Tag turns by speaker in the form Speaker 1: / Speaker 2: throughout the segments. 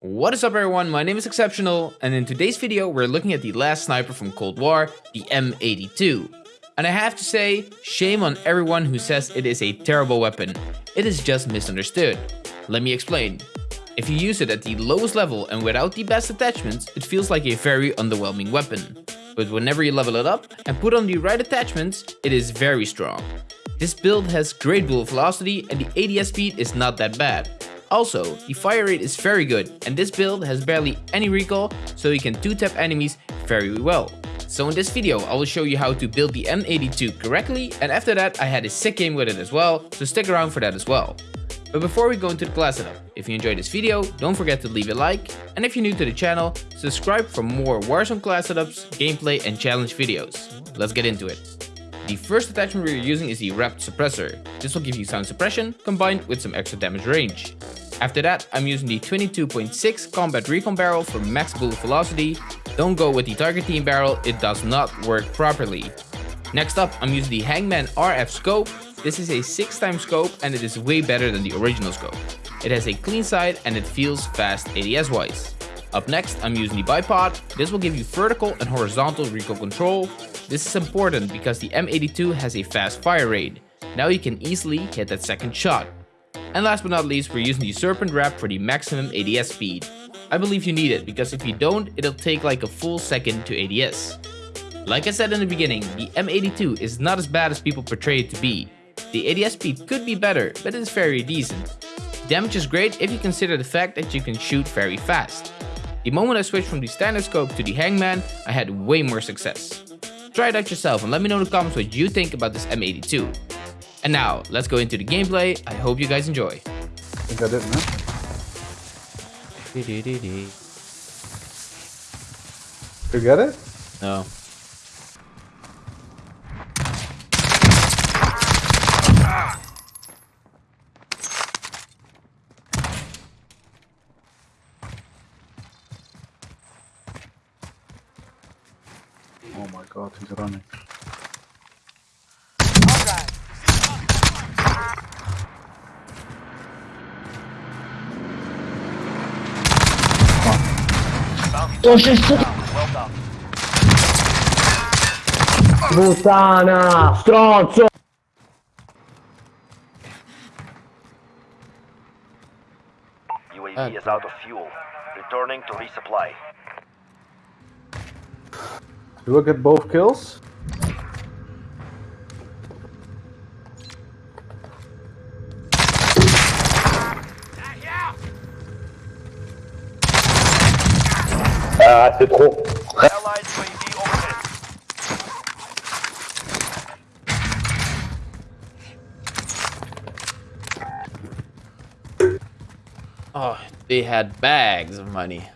Speaker 1: What is up everyone, my name is Exceptional, and in today's video we're looking at the last sniper from Cold War, the M82. And I have to say, shame on everyone who says it is a terrible weapon. It is just misunderstood. Let me explain. If you use it at the lowest level and without the best attachments, it feels like a very underwhelming weapon. But whenever you level it up and put on the right attachments, it is very strong. This build has great bullet velocity and the ADS speed is not that bad. Also, the fire rate is very good and this build has barely any recoil so you can 2-tap enemies very well. So in this video I will show you how to build the M82 correctly and after that I had a sick game with it as well, so stick around for that as well. But before we go into the class setup, if you enjoyed this video, don't forget to leave a like, and if you're new to the channel, subscribe for more Warzone class setups, gameplay and challenge videos. Let's get into it. The first attachment we're using is the wrapped suppressor. This will give you sound suppression combined with some extra damage range. After that, I'm using the 22.6 combat recon barrel for max bullet velocity. Don't go with the Tiger Team barrel, it does not work properly. Next up, I'm using the Hangman RF scope. This is a 6 time scope and it is way better than the original scope. It has a clean sight and it feels fast ADS wise. Up next, I'm using the bipod. This will give you vertical and horizontal recoil control. This is important because the M82 has a fast fire rate. Now you can easily hit that second shot. And last but not least, we're using the Serpent Wrap for the maximum ADS speed. I believe you need it, because if you don't, it'll take like a full second to ADS. Like I said in the beginning, the M82 is not as bad as people portray it to be. The ADS speed could be better, but it is very decent. Damage is great if you consider the fact that you can shoot very fast. The moment I switched from the standard scope to the Hangman, I had way more success. Try it out yourself and let me know in the comments what you think about this M82. And now, let's go into the gameplay. I hope you guys enjoy.
Speaker 2: I think I did, man. You get it?
Speaker 1: No.
Speaker 2: Oh my god, he's running.
Speaker 3: Oh, to się Puttana! Stronzo!
Speaker 4: UAV is out of fuel. Returning to resupply.
Speaker 2: You will get both kills?
Speaker 3: Ah, c'est trop.
Speaker 1: Oh, they had bags of money.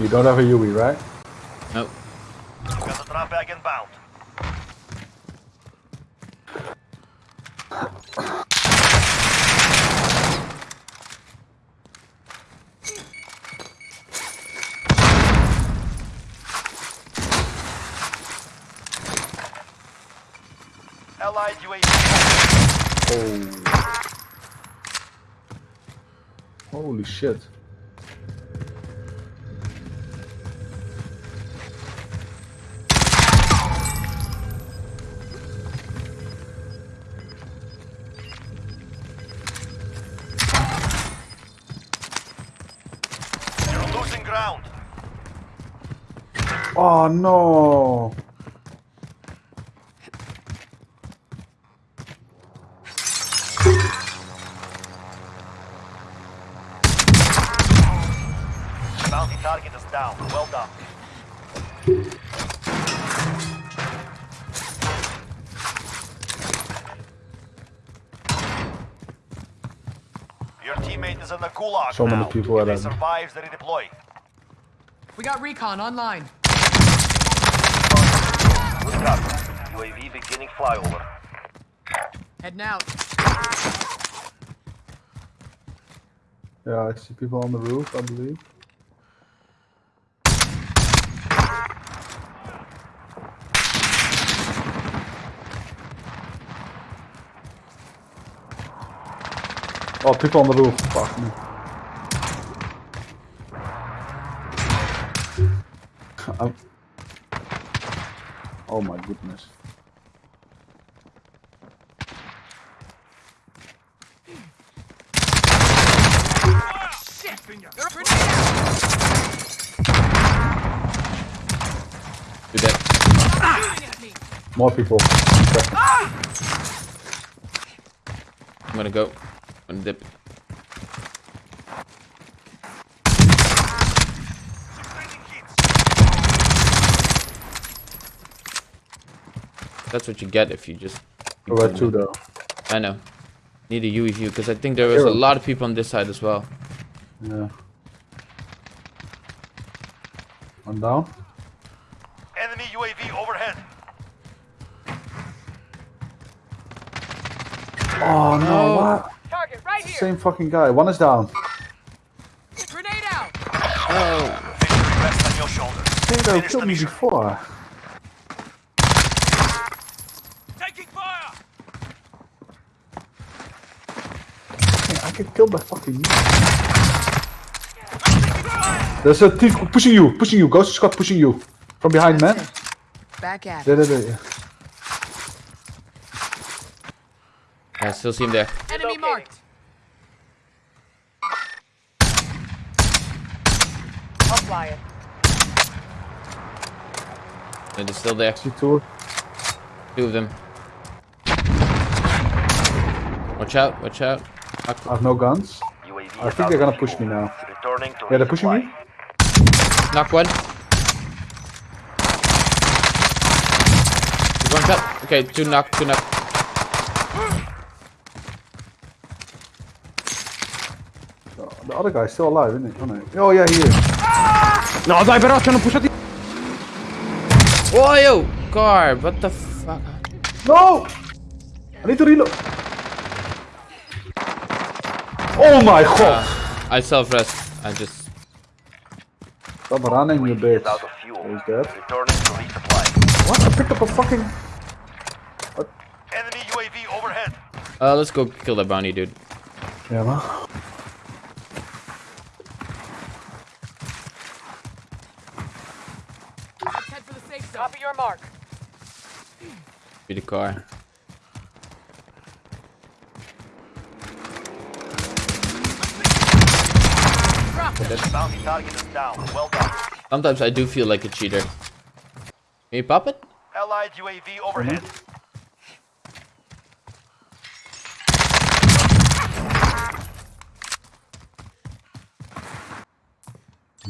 Speaker 2: You don't have a UE, right?
Speaker 1: Nope.
Speaker 4: Got the drop bag inbound. Allied UAV.
Speaker 2: Oh. Holy shit. Oh no.
Speaker 4: Bounty target is down. Well done. Your teammate is in the gulag
Speaker 2: So many
Speaker 4: now.
Speaker 2: people
Speaker 4: If
Speaker 2: are
Speaker 4: he
Speaker 2: dead.
Speaker 4: survives, they redeploy.
Speaker 5: We got recon online.
Speaker 4: Good copy. UAV beginning flyover.
Speaker 5: Heading out.
Speaker 2: Yeah, I see people on the roof, I believe. Oh, people on the roof. Fuck me. I'm... Oh my goodness.
Speaker 1: Do that.
Speaker 2: More people.
Speaker 1: I'm gonna go. I'm gonna dip. That's what you get if you just.
Speaker 2: To though?
Speaker 1: I know. Need a UE view because I think there was a lot of people on this side as well.
Speaker 2: Yeah. I'm down.
Speaker 4: Enemy UAV overhead.
Speaker 2: Oh no,
Speaker 1: No.
Speaker 2: what?
Speaker 5: Target right here.
Speaker 2: Same fucking guy. One is down.
Speaker 5: Grenade out.
Speaker 1: Oh,
Speaker 4: Victory rests on your shoulders.
Speaker 2: Hey, they killed me before.
Speaker 4: Taking fire!
Speaker 2: Hey, I get killed by fucking There's a thief pushing you, pushing you. Ghost Scott pushing you. From behind, man.
Speaker 5: Back at
Speaker 2: There, there, there.
Speaker 1: I still see him there.
Speaker 5: Enemy marked. I'll fly it.
Speaker 1: And it's still there.
Speaker 2: See two.
Speaker 1: Two of them. Watch out, watch out.
Speaker 2: I have no guns.
Speaker 4: UAV
Speaker 2: I think they're gonna push me now. Yeah, they're pushing me.
Speaker 4: Resupply.
Speaker 1: Knock one. There's One shot. Okay, two knock, two knock.
Speaker 2: The other guy's still alive, isn't he? Oh, no. oh yeah, he is.
Speaker 3: No, dai però c'hanno pushato
Speaker 1: Whoa, yo! Car, what the fuck?
Speaker 2: No! I need to reload. Oh my god!
Speaker 1: Uh, I self-rest. I just...
Speaker 2: Stop running, you
Speaker 4: UAV
Speaker 2: bitch.
Speaker 4: is out of fuel.
Speaker 2: Who's that?
Speaker 4: Returning to resupply.
Speaker 2: What? I picked up a fucking.
Speaker 4: Enemy UAV overhead.
Speaker 1: Uh, let's go kill that bounty dude.
Speaker 2: Yeah, man.
Speaker 5: Head for the safe zone. Copy your mark.
Speaker 1: Be the car.
Speaker 4: Bounty target is down. Well.
Speaker 1: Sometimes I do feel like a cheater. Can you pop it?
Speaker 4: Allied UAV overhead.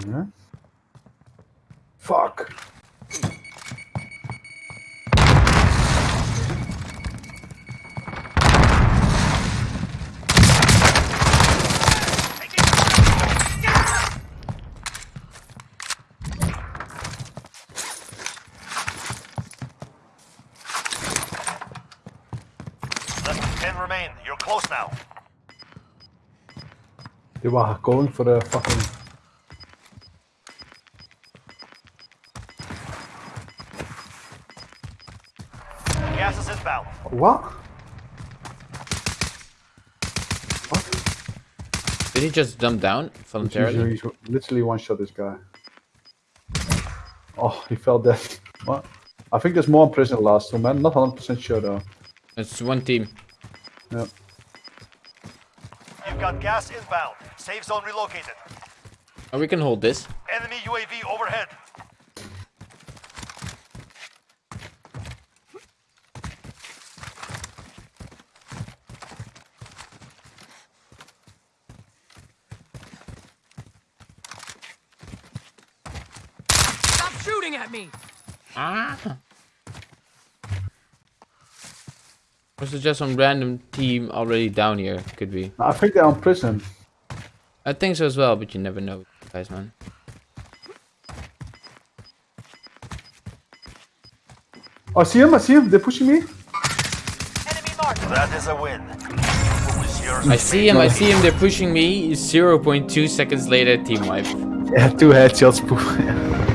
Speaker 2: Yeah. Fuck. They were going for the fucking.
Speaker 4: Gas is inbound.
Speaker 2: What? What?
Speaker 1: Did he just jump down voluntarily?
Speaker 2: He's, he's literally one shot this guy. Oh, he fell dead. What? I think there's more in prison last two, man. Not 100% sure though.
Speaker 1: It's one team.
Speaker 2: Yeah.
Speaker 4: You've got gas inbound. Safe zone relocated.
Speaker 1: Oh, we can hold this.
Speaker 4: Enemy UAV overhead.
Speaker 5: Stop shooting at me. Ah.
Speaker 1: Or is just some random team already down here? Could be.
Speaker 2: I think they're on prison.
Speaker 1: I think so as well, but you never know, guys, man.
Speaker 2: Oh, I see him, I see him. They're pushing me.
Speaker 5: Enemy marked.
Speaker 4: That is a win. Who is yours?
Speaker 1: I see him, I see him, they're pushing me. 0.2 seconds later, team wipe.
Speaker 2: Yeah, two headshots.